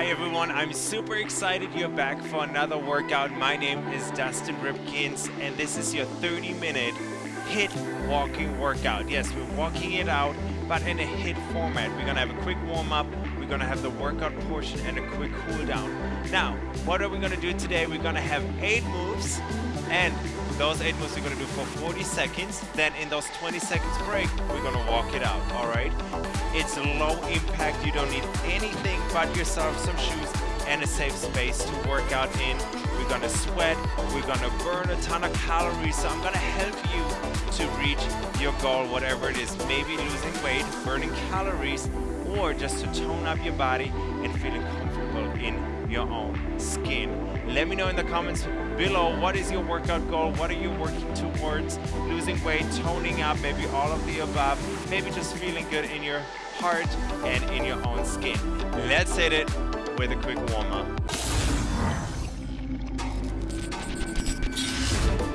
Hi everyone, I'm super excited you're back for another workout. My name is Dustin Ripkins and this is your 30 minute HIIT walking workout. Yes, we're walking it out, but in a HIIT format. We're gonna have a quick warm up, we're gonna have the workout portion and a quick cool down. Now, what are we gonna do today? We're gonna have eight moves and those eight moves we're gonna do for 40 seconds. Then in those 20 seconds break, we're gonna walk it out, all right? It's low impact, you don't need anything but yourself, some shoes, and a safe space to work out in. We're gonna sweat, we're gonna burn a ton of calories, so I'm gonna help you to reach your goal, whatever it is. Maybe losing weight, burning calories, or just to tone up your body and feeling comfortable in your own skin. Let me know in the comments below what is your workout goal, what are you working towards, losing weight, toning up, maybe all of the above, maybe just feeling good in your heart and in your own skin. Let's hit it with a quick warm up.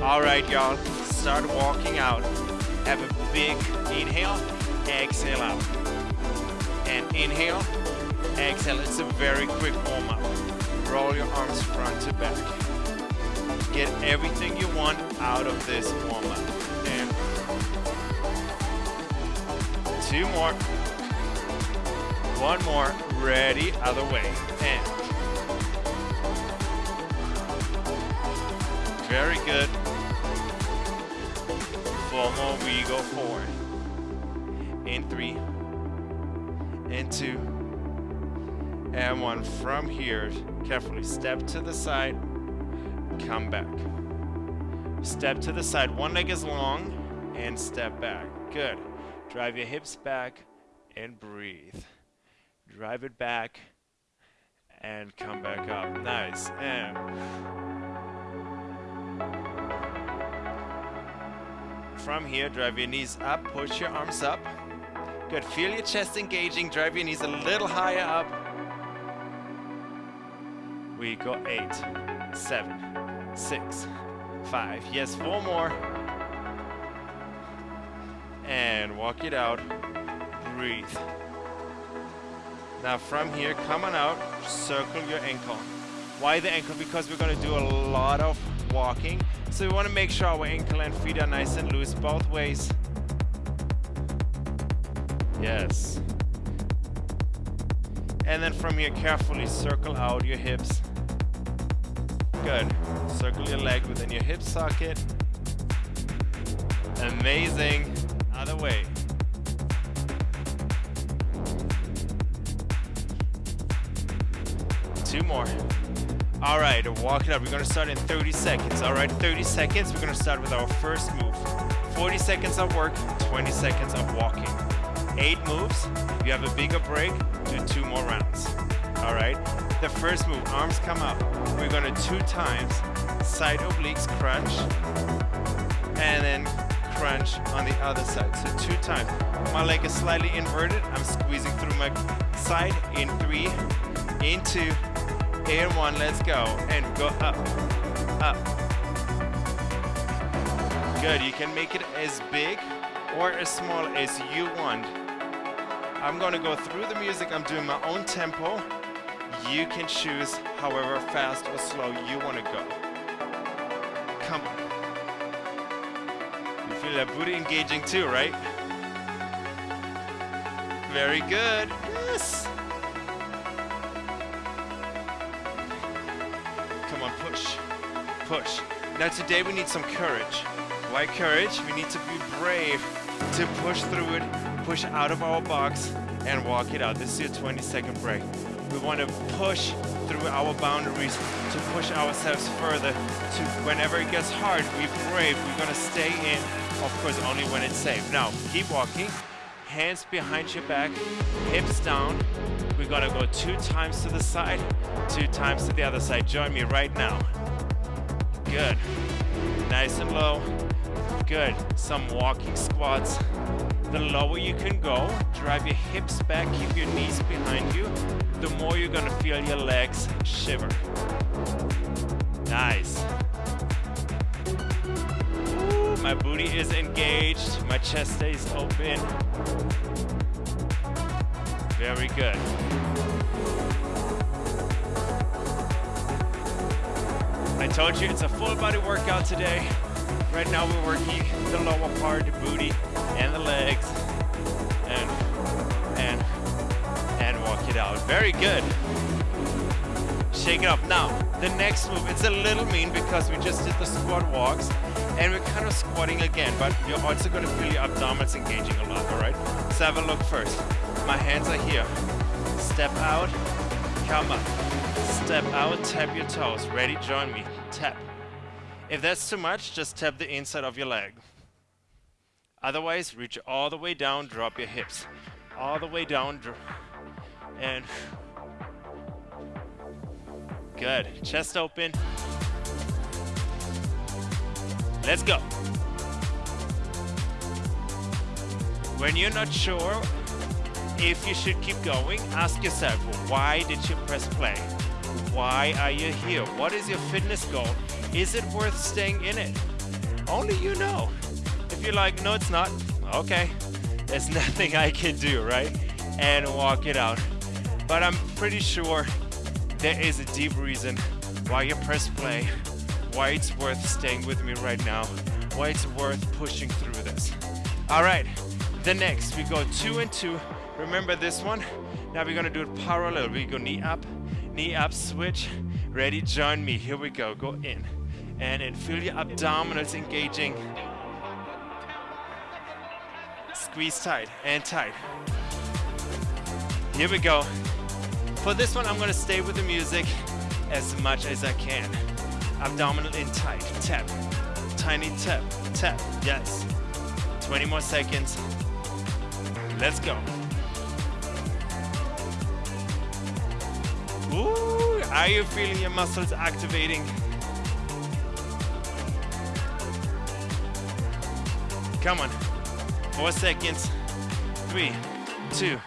All right, y'all, start walking out. Have a big inhale, exhale out. And inhale, exhale. It's a very quick warm up. Roll your arms front to back. Get everything you want out of this warm up. And two more. One more. Ready, other way. And very good. Four more, we go forward. In three, and two, and one. From here, carefully step to the side, come back. Step to the side, one leg is long, and step back. Good. Drive your hips back and breathe. Drive it back and come back up. Nice. And from here, drive your knees up, push your arms up. Good. Feel your chest engaging. Drive your knees a little higher up. We go eight, seven, six, five. Yes, four more. And walk it out. Breathe. Now from here, come on out, circle your ankle. Why the ankle? Because we're gonna do a lot of walking. So we wanna make sure our ankle and feet are nice and loose both ways. Yes. And then from here, carefully circle out your hips. Good. Circle your leg within your hip socket. Amazing. Other way. Two more. All right, walk it up. We're gonna start in 30 seconds. All right, 30 seconds. We're gonna start with our first move. 40 seconds of work, 20 seconds of walking. Eight moves. If you have a bigger break, do two more rounds. All right. The first move, arms come up. We're gonna two times side obliques crunch, and then crunch on the other side. So two times. My leg is slightly inverted. I'm squeezing through my side in three, in two, in one. Let's go. And go up, up. Good. You can make it as big or as small as you want. I'm gonna go through the music. I'm doing my own tempo. You can choose however fast or slow you wanna go. Come on. You feel that booty engaging too, right? Very good. Yes. Come on, push, push. Now today we need some courage. Why courage? We need to be brave to push through it, push out of our box and walk it out. This is your 20 second break. We want to push through our boundaries to push ourselves further to whenever it gets hard, we brave, we're gonna stay in, of course only when it's safe. Now, keep walking, hands behind your back, hips down. We're gonna go two times to the side, two times to the other side. Join me right now. Good. Nice and low. Good. Some walking squats. The lower you can go, drive your hips back, keep your knees behind you, the more you're gonna feel your legs shiver. Nice. Ooh, my booty is engaged, my chest stays open. Very good. I told you it's a full body workout today. Right now we're working the lower part, the booty, and the legs. Walk it out. Very good. Shake it up. Now, the next move, it's a little mean because we just did the squat walks and we're kind of squatting again, but you're also gonna feel your abdominals engaging a lot, all right? Let's have a look first. My hands are here. Step out, come up. Step out, tap your toes. Ready, join me, tap. If that's too much, just tap the inside of your leg. Otherwise, reach all the way down, drop your hips. All the way down, and good. Chest open. Let's go. When you're not sure if you should keep going, ask yourself, why did you press play? Why are you here? What is your fitness goal? Is it worth staying in it? Only you know. If you're like, no, it's not, okay, there's nothing I can do, right? And walk it out. But I'm pretty sure there is a deep reason why you press play why it's worth staying with me right now, why it's worth pushing through this. All right, the next, we go two and two. Remember this one? Now we're gonna do it parallel. We go knee up, knee up, switch. Ready, join me. Here we go, go in. And then feel your abdominals engaging. Squeeze tight and tight. Here we go. For this one, I'm gonna stay with the music as much as I can abdominal in tight, tap, tiny tap, tap, yes. 20 more seconds. Let's go. Ooh, are you feeling your muscles activating? Come on. Four seconds. Three, two,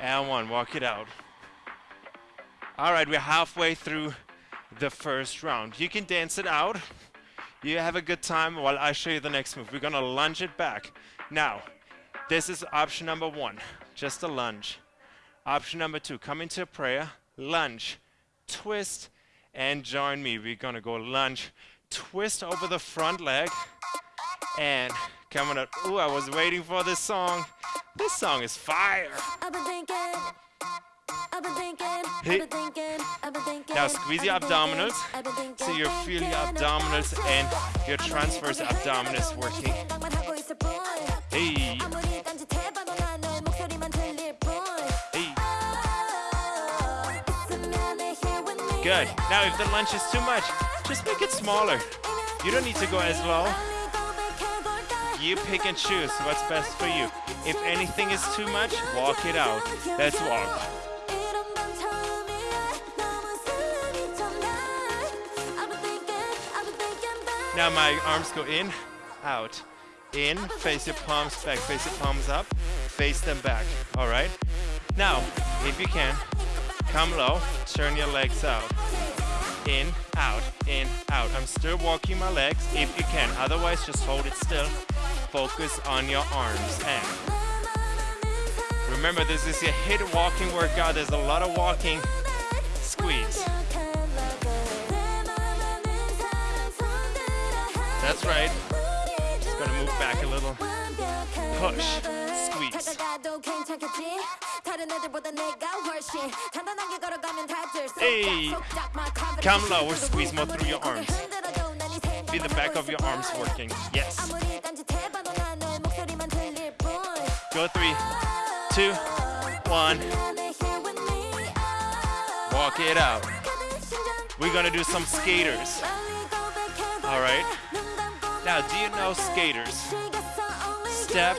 and one. Walk it out. All right, we're halfway through the first round. You can dance it out. You have a good time while I show you the next move. We're gonna lunge it back. Now, this is option number one, just a lunge. Option number two, come into a prayer, lunge, twist, and join me. We're gonna go lunge, twist over the front leg, and coming up. Ooh, I was waiting for this song. This song is fire. Hey. Now squeeze your abdominals so you feel your abdominals and your transverse abdominals working. Hey. Hey. Good. Now if the lunge is too much, just make it smaller. You don't need to go as low. You pick and choose what's best for you. If anything is too much, walk it out. Let's walk. Now my arms go in, out, in, face your palms back, face your palms up, face them back, all right? Now, if you can, come low, turn your legs out. In, out, in, out. I'm still walking my legs if you can, otherwise just hold it still. Focus on your arms and remember this is your HIIT walking workout. There's a lot of walking. Squeeze. That's right. Just gonna move back a little. Push. Squeeze. Hey! Come lower, squeeze more through your arms. Feel the back of your arms working. Yes. Go three, two, one. Walk it out. We're gonna do some skaters. All right. Now, do you know skaters? Step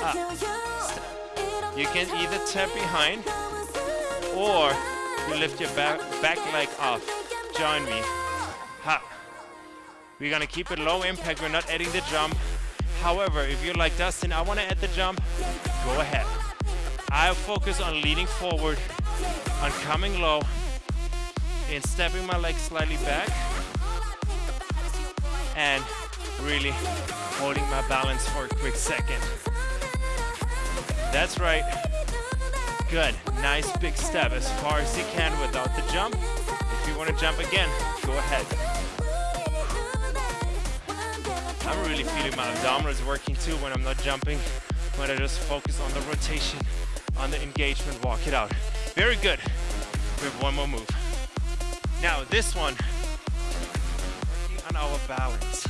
up. Step. You can either tap behind or you lift your back, back leg off. Join me. Ha. We're gonna keep it low impact. We're not adding the jump. However, if you're like Dustin, I wanna add the jump, go ahead. I'll focus on leaning forward, on coming low, and stepping my leg slightly back, and really holding my balance for a quick second. That's right. Good. Nice big step as far as you can without the jump. If you want to jump again, go ahead. I'm really feeling my abdominals working too when I'm not jumping, when I just focus on the rotation, on the engagement, walk it out. Very good. We have one more move. Now this one, working on our balance.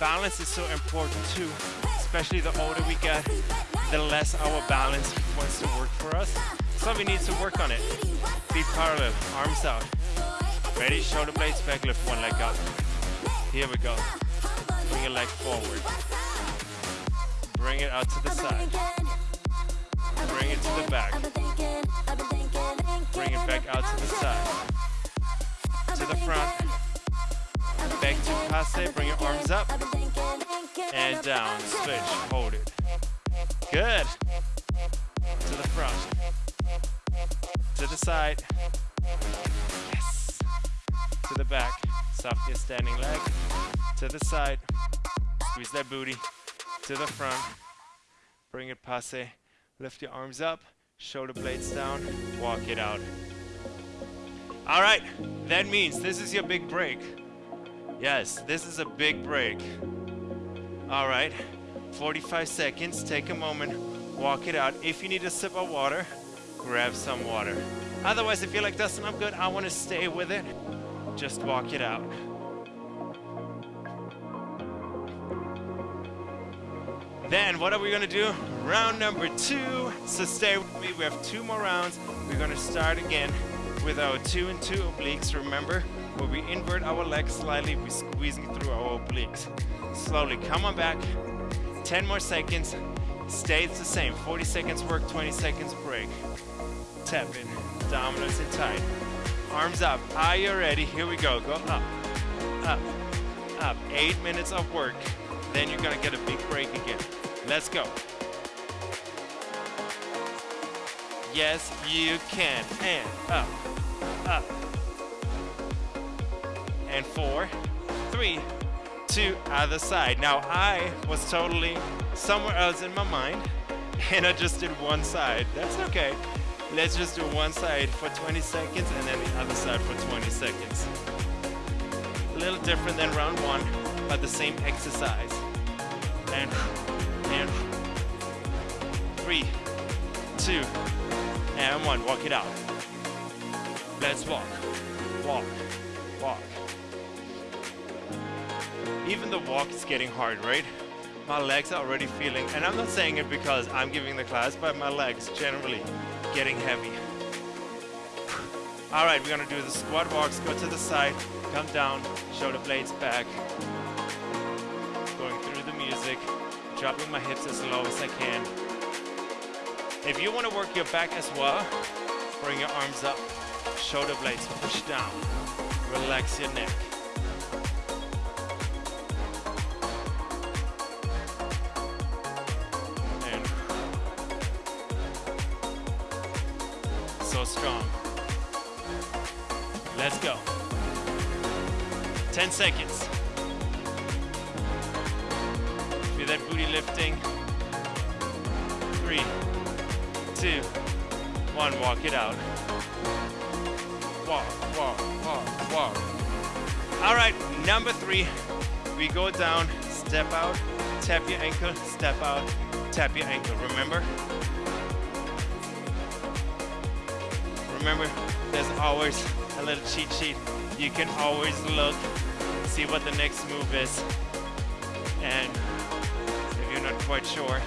Balance is so important too, especially the older we get, the less our balance wants to work for us. So we need to work on it. Feet parallel, arms out. Ready, shoulder blades back, lift one leg up. Here we go. Bring your leg forward. Bring it out to the side. Bring it to the back. Passe, bring your arms up. And down, switch, hold it. Good. To the front. To the side. Yes. To the back. Soft your standing leg. To the side. Squeeze that booty. To the front. Bring it passe. Lift your arms up. Shoulder blades down. Walk it out. All right. That means this is your big break. Yes, this is a big break. All right. 45 seconds. Take a moment. Walk it out. If you need a sip of water, grab some water. Otherwise, if you're like, Dustin, I'm good, I want to stay with it, just walk it out. Then, what are we to do? Round number two. So stay with me. We have two more rounds. We're to start again with our two and two obliques. Remember, where we invert our legs slightly, we're squeezing through our obliques. Slowly, come on back. 10 more seconds. Stays the same. 40 seconds work, 20 seconds break. Tap in. Abdominals in tight. Arms up. Are you ready? Here we go. Go up, up, up. Eight minutes of work. Then you're gonna get a big break again. Let's go. Yes, you can. And up, up. And four, three, two, other side. Now I was totally somewhere else in my mind and I just did one side. That's okay. Let's just do one side for 20 seconds and then the other side for 20 seconds. A little different than round one, but the same exercise. And, and, three, two, and one. Walk it out. Let's walk, walk, walk. Even the walk is getting hard, right? My legs are already feeling, and I'm not saying it because I'm giving the class, but my legs generally getting heavy. All right, we're gonna do the squat walks. Go to the side, come down, shoulder blades back. Going through the music, dropping my hips as low as I can. If you wanna work your back as well, bring your arms up, shoulder blades push down, relax your neck. And so strong. Let's go. 10 seconds. Two, one. Walk it out. Walk, walk, walk, walk. All right, number three. We go down, step out, tap your ankle, step out, tap your ankle. Remember? remember, there's always a little cheat sheet. You can always look, see what the next move is. And if you're not quite sure,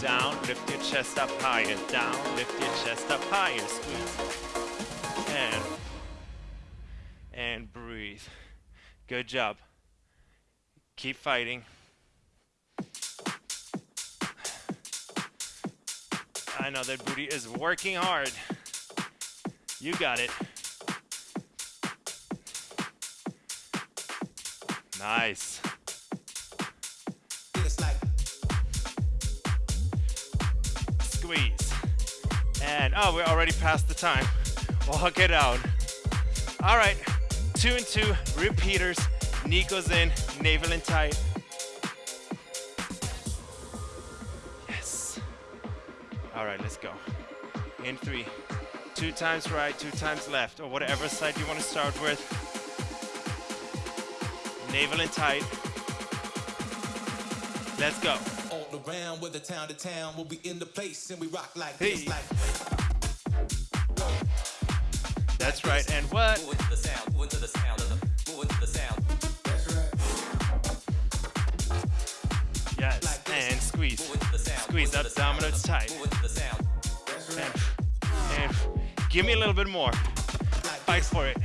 down, lift your chest up higher, down, lift your chest up higher, squeeze. And, and breathe. Good job. Keep fighting. I know that booty is working hard. You got it. Nice. Squeeze. And, oh, we're already past the time. Walk it out. All right, two and two, repeaters. Knee goes in, navel in tight. Yes. All right, let's go. In three. Two times right, two times left, or whatever side you want to start with. Navel and tight. Let's go. All around, whether town to town, we'll be in the place and we rock like Hey. this, like That's right. And what? Move into the sound, move into the sound of the, move into the sound. Yes. And squeeze. Move into the sound. Squeeze move into the sound abdominals of the- tight. Move into the sound. And, and give me a little bit more. Fight for it.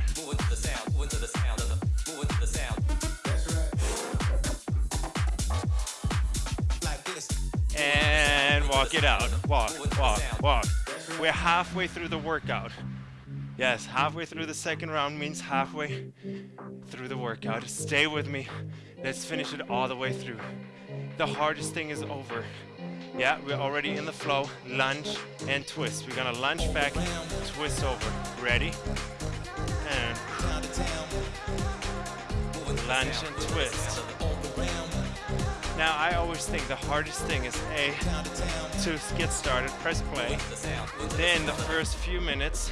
Walk it out. Walk, walk, walk. We're halfway through the workout. Yes, halfway through the second round means halfway through the workout. Stay with me. Let's finish it all the way through. The hardest thing is over. Yeah, we're already in the flow. Lunge and twist. We're gonna lunge back, twist over. Ready? And lunge and twist. Now, I always think the hardest thing is A, to get started, press play. Then the first few minutes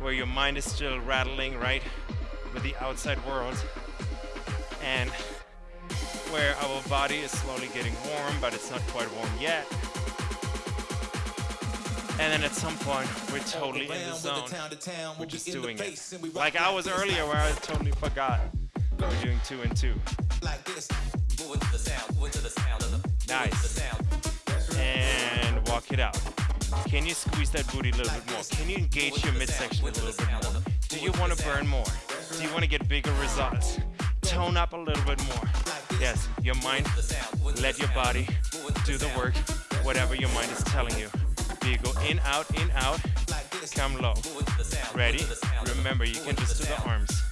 where your mind is still rattling, right, with the outside world, and where our body is slowly getting warm, but it's not quite warm yet. And then at some point, we're totally in the zone. We're just doing it. Like I was earlier where I totally forgot. We're doing two and two. like this. Move into the sound, move into the sound of the, move into Nice. and walk it out. Can you squeeze that booty a little bit more? Can you engage your midsection a little bit more? Do you want to burn more? Do you want to get bigger results? Tone up a little bit more. Yes, your mind, The sound, move into let your body do the work, whatever your mind is telling you. Do you go in, out, in, out, come low. Move into the sound, move Ready? into the sound of the- Remember, you can just do the arms.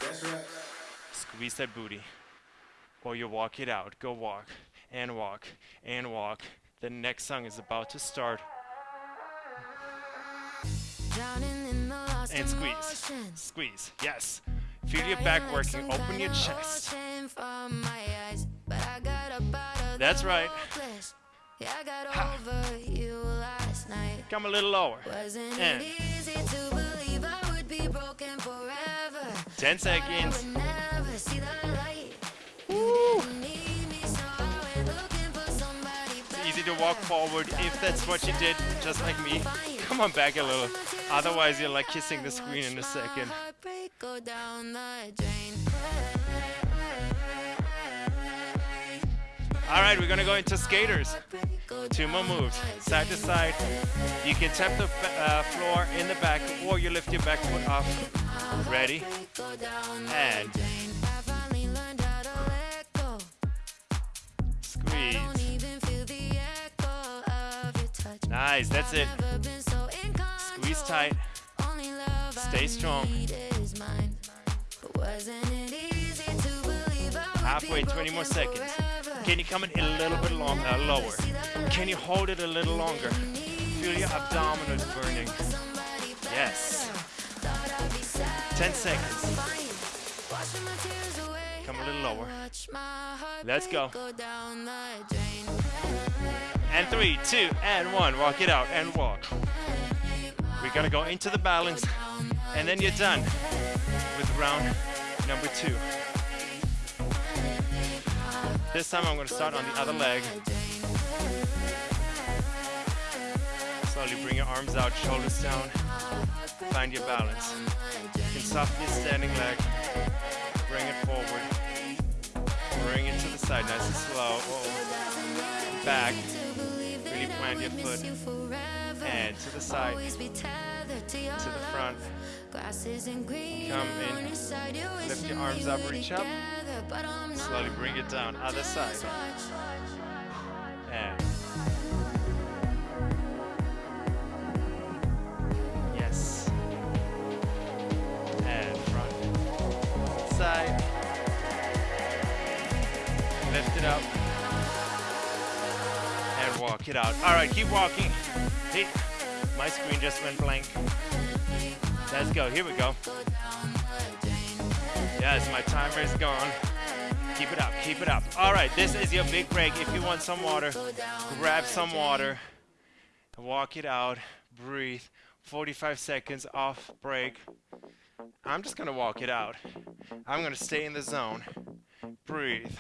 Squeeze that booty. Or you walk it out. Go walk and walk and walk. The next song is about to start. And squeeze. Squeeze. Yes. Feel your back working. Open your chest. That's right. Ha. Come a little lower. Wasn't And it easy to walk forward if that's what you did, just like me. Come on back a little. Otherwise, you're like kissing the screen in a second. All right, we're gonna go into skaters. Two more moves, side to side. You can tap the uh, floor in the back, or you lift your back foot up. Ready? And Nice, that's it. Squeeze tight. Stay strong. Halfway, 20 more seconds. Can you come in a little bit long, uh, lower? Can you hold it a little longer? Feel your abdominals burning. Yes. Thought I'd be sad. 10 seconds. Come a little lower. Let's go. And three, two, and one. Walk it out and walk. We're gonna go into the balance, and then you're done with round number two. This time I'm gonna start on the other leg. Slowly bring your arms out, shoulders down. Find your balance. You can your standing leg. Bring it forward. Bring it to the side, nice and slow. Whoa. Back. Plant your foot. And to the side. To the front. Come in. Lift your arms up, reach up. Slowly bring it down. Other side. And yes. And front. Side. Lift it up. It out. All right, keep walking. Hey, my screen just went blank. Let's go. Here we go. Yes, my timer is gone. Keep it up, keep it up. All right, this is your big break. If you want some water, grab some water, walk it out, breathe. 45 seconds off break. I'm just gonna walk it out. I'm gonna stay in the zone. breathe.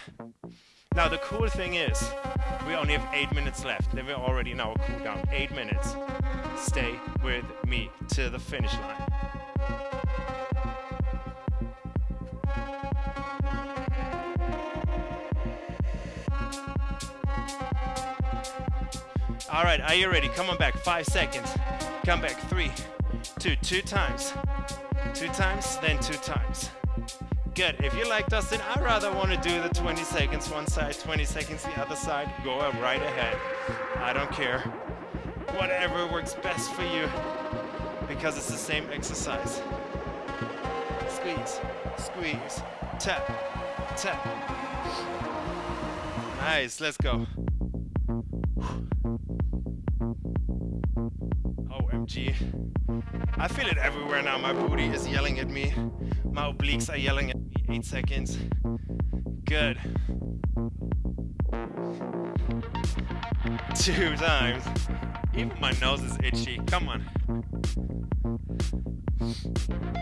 Now the cool thing is, we only have eight minutes left. Then we're already in our cool down. Eight minutes. Stay with me to the finish line. All right, are you ready? Come on back. Five seconds. Come back. Three, two, two times. Two times, then two times. Good. If you like Dustin, I rather want to do the 20 seconds one side, 20 seconds the other side. Go right ahead. I don't care. Whatever works best for you because it's the same exercise. Squeeze, squeeze, tap, tap. Nice, let's go. Oh, OMG. I feel it everywhere now. My booty is yelling at me. My obliques are yelling at me. Eight seconds. Good. Two times. Even my nose is itchy. Come on.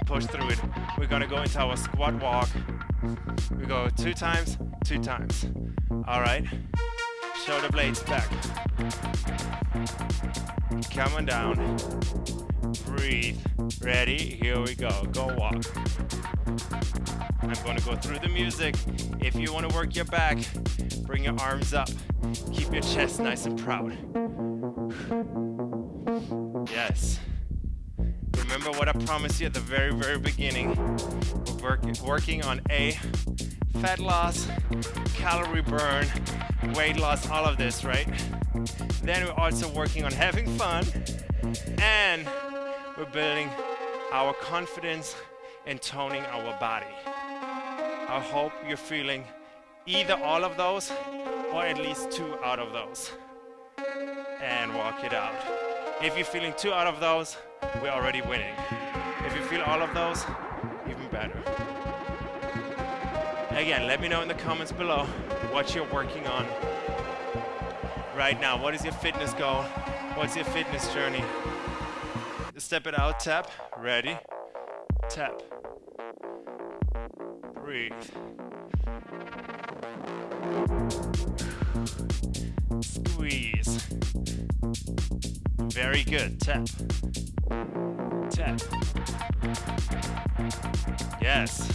Push through it. We're gonna go into our squat walk. We go two times, two times. All right. Shoulder blades back. Coming down. Breathe. Ready? Here we go. Go walk. I'm gonna go through the music. If you wanna work your back, bring your arms up. Keep your chest nice and proud. Yes. Remember what I promised you at the very, very beginning. We're work- working on A, fat loss, calorie burn, weight loss, all of this, right? Then we're also working on having fun and we're building our confidence and toning our body. I hope you're feeling either all of those or at least two out of those. And walk it out. If you're feeling two out of those, we're already winning. If you feel all of those, even better. Again, let me know in the comments below what you're working on right now. What is your fitness goal? What's your fitness journey? Step it out, tap, ready, tap, breathe. Squeeze. Very good, tap, tap. Yes.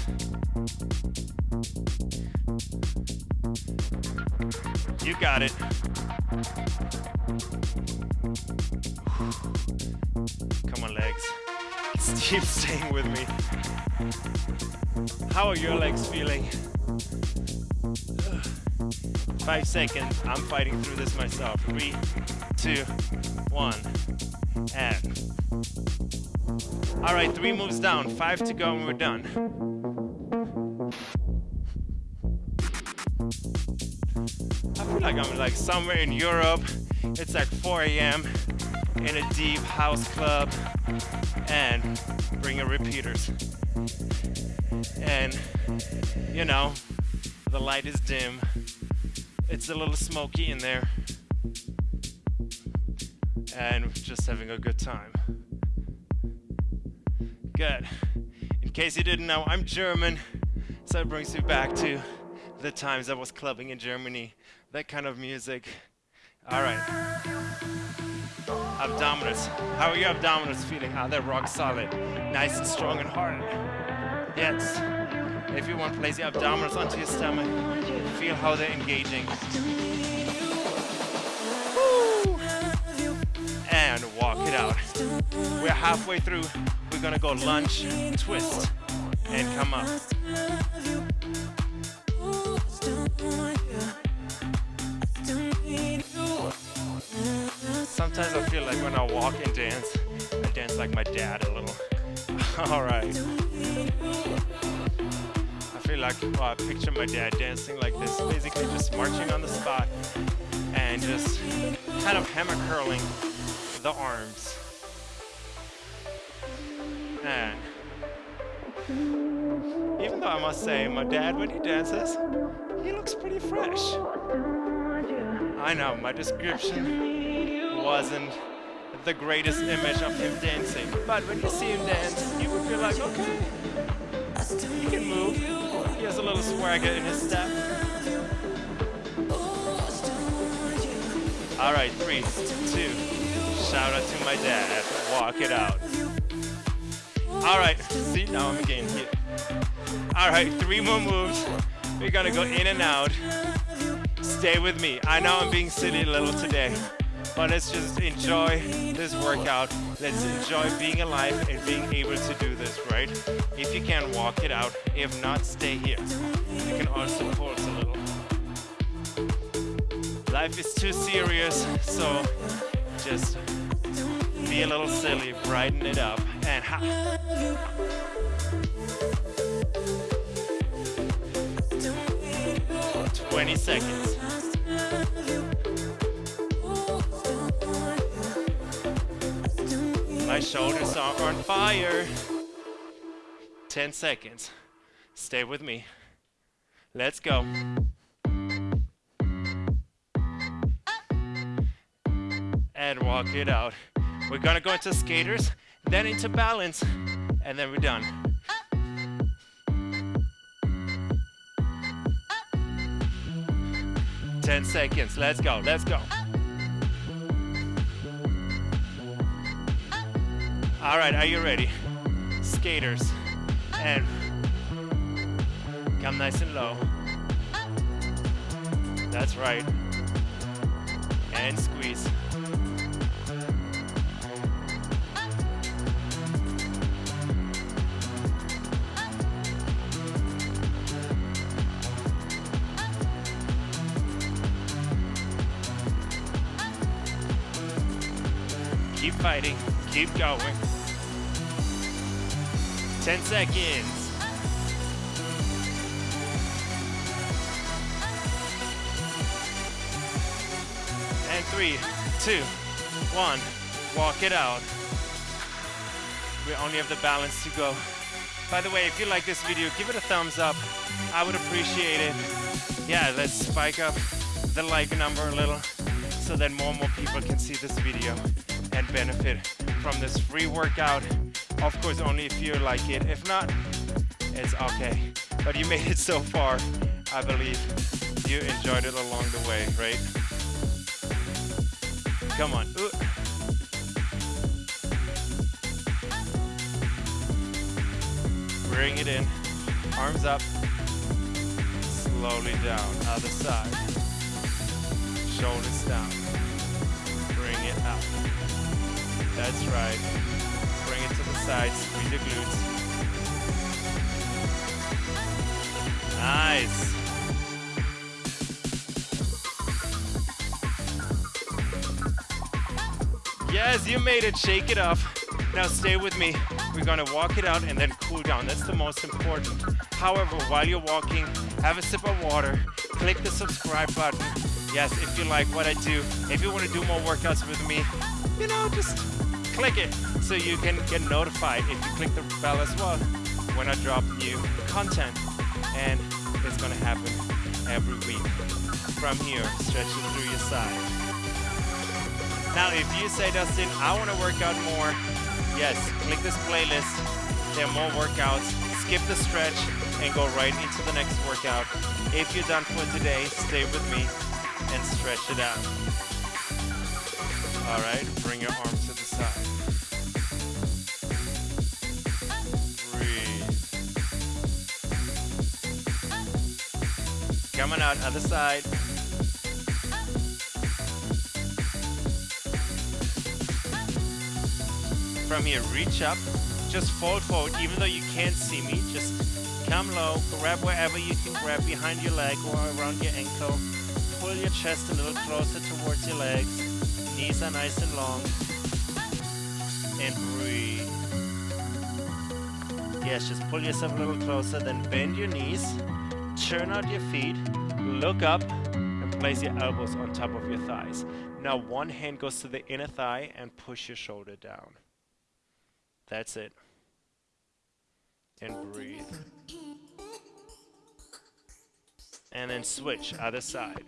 You got it. Come on, legs. Keep staying with me. How are your legs feeling? Five seconds. I'm fighting through this myself. Three, two, one, and. All right, three moves down. Five to go, and we're done. I feel like I'm like somewhere in Europe. It's like 4 a.m. in a deep house club, and bring your repeaters. And you know, the light is dim. It's a little smoky in there, and just having a good time. Good. In case you didn't know, I'm German, so it brings me back to the times I was clubbing in Germany. That kind of music. All right. Abdominals. How are your abdominals feeling? Ah, are they rock solid? Nice and strong and hard. Yes. If you want, place your abdominals onto your stomach. Feel how they're engaging. And walk it out. We're halfway through. We're gonna go lunge, twist, and come up. Sometimes I feel like when I walk and dance, I dance like my dad a little. All right. I feel like I picture my dad dancing like this, basically just marching on the spot and just kind of hammer curling the arms. And even though I must say, my dad, when he dances, he looks pretty fresh. I know, my description wasn't the greatest image of him dancing, but when you see him dance, you would feel like, okay, He has a little swagger in his step. All right, three, two. Shout out to my dad. Walk it out. All right, see now I'm getting hit. All right, three more moves. We're gonna go in and out. Stay with me. I know I'm being silly a little today, but let's just enjoy this workout. Let's enjoy being alive and being able to do this, right? If you can, walk it out. If not, stay here. You can also pulse a little. Life is too serious, so just be a little silly, brighten it up, and ha. 20 seconds. My shoulders are on fire. 10 seconds. Stay with me. Let's go. And walk it out. We're gonna go into skaters, then into balance, and then we're done. 10 seconds. Let's go. Let's go. All right, are you ready? Skaters. And come nice and low. That's right. And squeeze. Keep fighting. Keep going. 10 seconds. And three, two, one. Walk it out. We only have the balance to go. By the way, if you like this video, give it a thumbs up. I would appreciate it. Yeah, let's spike up the like number a little so that more and more people can see this video and benefit from this free workout. Of course, only if you like it. If not, it's okay. But you made it so far. I believe you enjoyed it along the way, right? Come on. Ooh. Bring it in. Arms up. Slowly down. Other side. Shoulders down. Bring it up. That's right. It the glutes. Nice. Yes, you made it. Shake it off. Now stay with me. We're gonna walk it out and then cool down. That's the most important. However, while you're walking, have a sip of water. Click the subscribe button. Yes, if you like what I do, if you want to do more workouts with me, you know, just click it so you can get notified if you click the bell as well when I drop new content. And it's gonna happen every week. From here, stretching through your side. Now, if you say, Dustin, I want to work out more, yes, click this playlist. There are more workouts. Skip the stretch and go right into the next workout. If you're done for today, stay with me and stretch it out. All right, bring your arms to the side. Coming out, other side. From here, reach up, just fold forward, even though you can't see me, just come low, grab wherever you can grab behind your leg or around your ankle. Pull your chest a little closer towards your legs. Knees are nice and long. And breathe. Yes, just pull yourself a little closer, then bend your knees, turn out your feet, look up, and place your elbows on top of your thighs. Now one hand goes to the inner thigh and push your shoulder down. That's it. And breathe. And then switch, other side.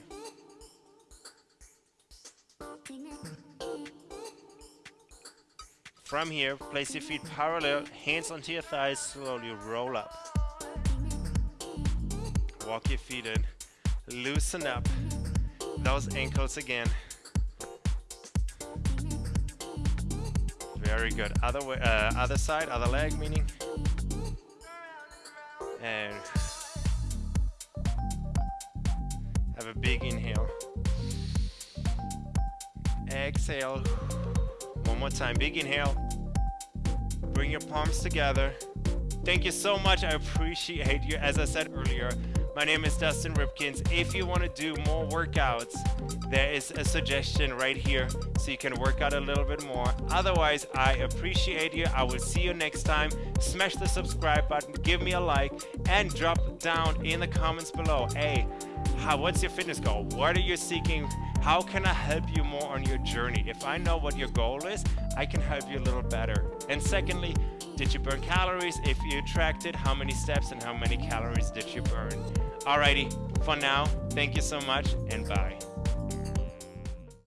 From here, place your feet parallel, hands onto your thighs, slowly roll up. Walk your feet in. Loosen up those ankles again. Very good. Other way, uh, other side, other leg, meaning. And have a big inhale. Exhale. One more time. Big inhale. Bring your palms together. Thank you so much. I appreciate you. As I said earlier, my name is Dustin Ripkins. If you want to do more workouts, there is a suggestion right here so you can work out a little bit more. Otherwise, I appreciate you. I will see you next time. Smash the subscribe button, give me a like, and drop down in the comments below. Hey, how, what's your fitness goal? What are you seeking? How can I help you more on your journey? If I know what your goal is, I can help you a little better. And secondly, did you burn calories? If you tracked it, how many steps and how many calories did you burn? Alrighty, for now, thank you so much and bye.